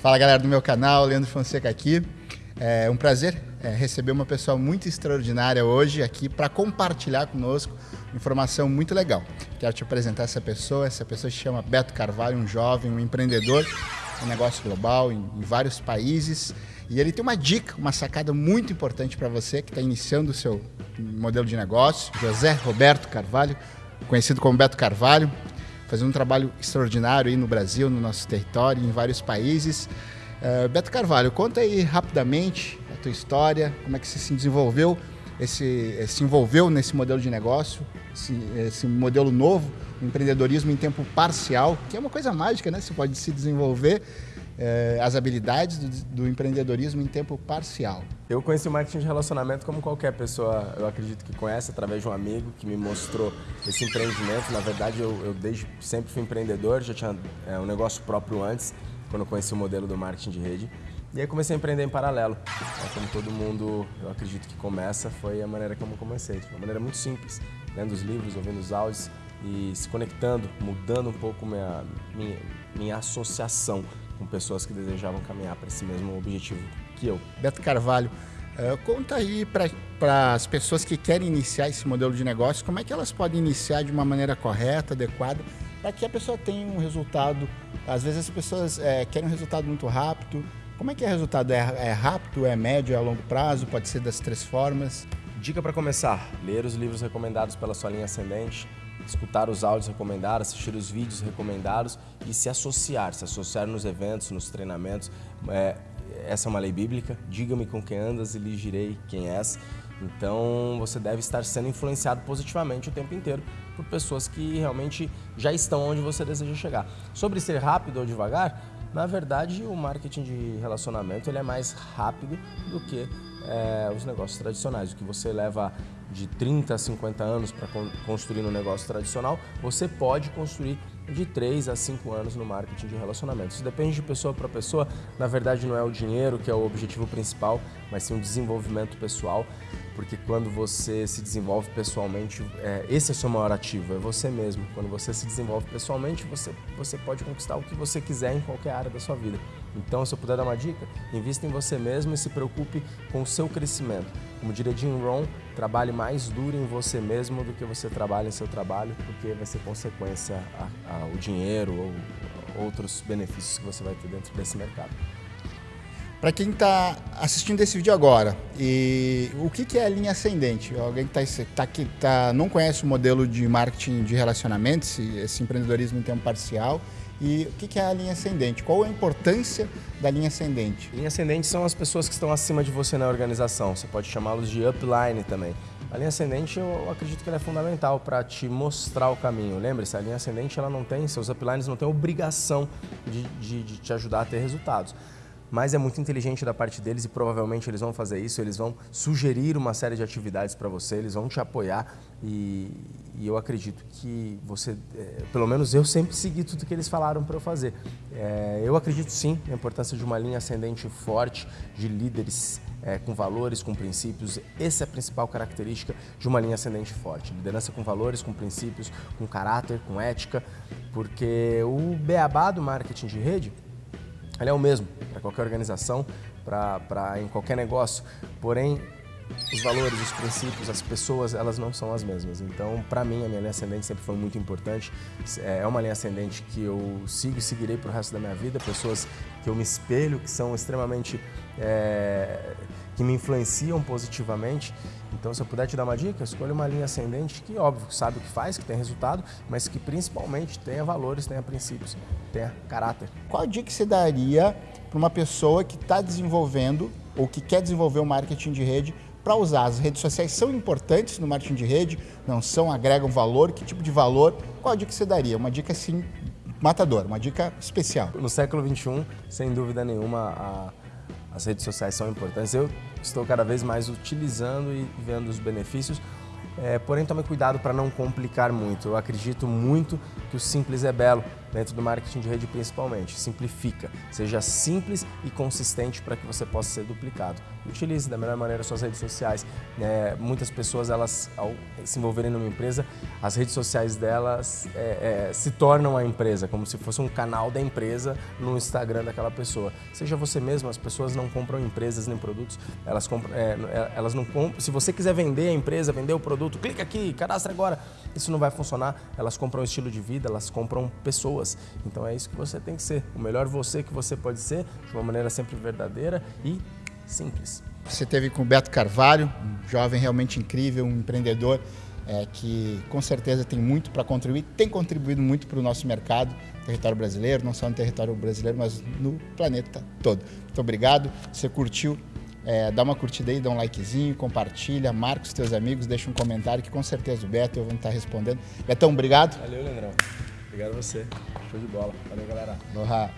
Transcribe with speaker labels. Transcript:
Speaker 1: Fala galera do meu canal, Leandro Fonseca aqui. É um prazer é, receber uma pessoa muito extraordinária hoje aqui para compartilhar conosco informação muito legal. Quero te apresentar essa pessoa. Essa pessoa se chama Beto Carvalho, um jovem, um empreendedor, um negócio global em, em vários países. E ele tem uma dica, uma sacada muito importante para você que está iniciando o seu modelo de negócio. José Roberto Carvalho, conhecido como Beto Carvalho, fazendo um trabalho extraordinário aí no Brasil, no nosso território, em vários países. Uh, Beto Carvalho, conta aí rapidamente a tua história, como é que você se desenvolveu, esse, eh, se envolveu nesse modelo de negócio, esse, esse modelo novo, empreendedorismo em tempo parcial, que é uma coisa mágica, né? Você pode se desenvolver eh, as habilidades do, do, empreendedorismo em tempo parcial.
Speaker 2: Eu conheci o marketing de relacionamento como qualquer pessoa, eu acredito que conhece, através de um amigo que me mostrou esse empreendimento. Na verdade, eu, eu desde sempre fui empreendedor, já tinha é, um negócio próprio antes, quando eu conheci o modelo do marketing de rede. E aí comecei a empreender em paralelo. É, como todo mundo, eu acredito que começa, foi a maneira como eu comecei. Uma maneira muito simples, lendo os livros, ouvindo os áudios e se conectando, mudando um pouco minha, minha, minha associação com pessoas que desejavam caminhar para esse mesmo objetivo que eu.
Speaker 1: Beto Carvalho, uh, conta aí para as pessoas que querem iniciar esse modelo de negócio, como é que elas podem iniciar de uma maneira correta, adequada, para que a pessoa tenha um resultado. Às vezes as pessoas é, querem um resultado muito rápido. Como é que é o resultado? É, é rápido, é médio, é a longo prazo? Pode ser das três formas?
Speaker 2: Dica para começar: ler os livros recomendados pela sua linha ascendente, escutar os áudios recomendados, assistir os vídeos recomendados e se associar, se associar nos eventos, nos treinamentos. É, essa é uma lei bíblica, diga-me com quem andas e lhe direi quem és. Então você deve estar sendo influenciado positivamente o tempo inteiro por pessoas que realmente já estão onde você deseja chegar. Sobre ser rápido ou devagar, na verdade o marketing de relacionamento ele é mais rápido do que é, os negócios tradicionais. O que você leva de 30 a 50 anos para construir um negócio tradicional, você pode construir de 3 a 5 anos no marketing de relacionamentos. Isso depende de pessoa para pessoa. Na verdade, não é o dinheiro que é o objetivo principal, mas sim o desenvolvimento pessoal. Porque quando você se desenvolve pessoalmente, é, esse é o seu maior ativo, é você mesmo. Quando você se desenvolve pessoalmente, você, você pode conquistar o que você quiser em qualquer área da sua vida. Então, se eu puder dar uma dica, invista em você mesmo e se preocupe com o seu crescimento. Como diria Jim Rohn, trabalhe mais duro em você mesmo do que você trabalha em seu trabalho, porque vai ser consequência ao dinheiro ou outros benefícios que você vai ter dentro desse mercado.
Speaker 1: Para quem está assistindo esse vídeo agora, e o que, que é a linha ascendente? Alguém que tá, tá, que tá, não conhece o modelo de marketing de relacionamentos, esse, empreendedorismo em tempo parcial, e o que é a linha ascendente? Qual a importância da linha ascendente?
Speaker 2: Linha ascendente são as pessoas que estão acima de você na organização. Você pode chamá-los de upline também. A linha ascendente eu acredito que ela é fundamental para te mostrar o caminho. Lembre-se, a linha ascendente ela não tem, seus uplines não têm obrigação de, de, de te ajudar a ter resultados mas é muito inteligente da parte deles e provavelmente eles vão fazer isso, eles vão sugerir uma série de atividades para você, eles vão te apoiar e, e eu acredito que você, é, pelo menos eu sempre segui tudo que eles falaram para eu fazer. É, eu acredito sim na importância de uma linha ascendente forte, de líderes é, com valores, com princípios. Essa é a principal característica de uma linha ascendente forte. Liderança com valores, com princípios, com caráter, com ética, porque o beabá do marketing de rede ele é o mesmo para qualquer organização, para em qualquer negócio. Porém, os valores, os princípios, as pessoas, elas não são as mesmas. Então, para mim, a minha linha ascendente sempre foi muito importante. É uma linha ascendente que eu sigo e seguirei para o resto da minha vida. Pessoas que eu me espelho, que são extremamente... É, que me influenciam positivamente. Então, se eu puder te dar uma dica, escolha uma linha ascendente que, óbvio, sabe o que faz, que tem resultado, mas que principalmente tenha valores, tenha princípios, tenha caráter.
Speaker 1: Qual dica que você daria para uma pessoa que está desenvolvendo ou que quer desenvolver o um marketing de rede para usar? As redes sociais são importantes no marketing de rede? Não são? Agregam valor? Que tipo de valor? Qual dica que você daria? Uma dica assim matadora, uma dica especial.
Speaker 2: No século XXI, sem dúvida nenhuma, a as redes sociais são importantes. Eu estou cada vez mais utilizando e vendo os benefícios, é, porém tome cuidado para não complicar muito. Eu acredito muito que o simples é belo dentro do marketing de rede principalmente. Simplifica, seja simples e consistente para que você possa ser duplicado. Utilize da melhor maneira suas redes sociais. É, muitas pessoas, elas, ao se envolverem numa empresa, as redes sociais delas é, é, se tornam a empresa, como se fosse um canal da empresa no Instagram daquela pessoa. Seja você mesmo, as pessoas não compram empresas nem produtos, elas compram, é, é, elas não compram. Se você quiser vender a empresa, vender o produto, clica aqui, cadastra agora. Isso não vai funcionar. Elas compram estilo de vida, elas compram pessoas. Então é isso que você tem que ser. O melhor você que você pode ser, de uma maneira sempre verdadeira e simples.
Speaker 1: Você teve com o Beto Carvalho, um jovem realmente incrível, um empreendedor é, que com certeza tem muito para contribuir, tem contribuído muito para o nosso mercado, território brasileiro, não só no território brasileiro, mas no planeta todo. Muito obrigado. Você curtiu? É, dá uma curtida aí, dá um likezinho, compartilha, marca os teus amigos, deixa um comentário que com certeza o Beto e eu vou estar respondendo. Betão, obrigado.
Speaker 2: Valeu, Leandrão. Obrigado a você. Show de bola. Valeu, galera.
Speaker 1: Aloha.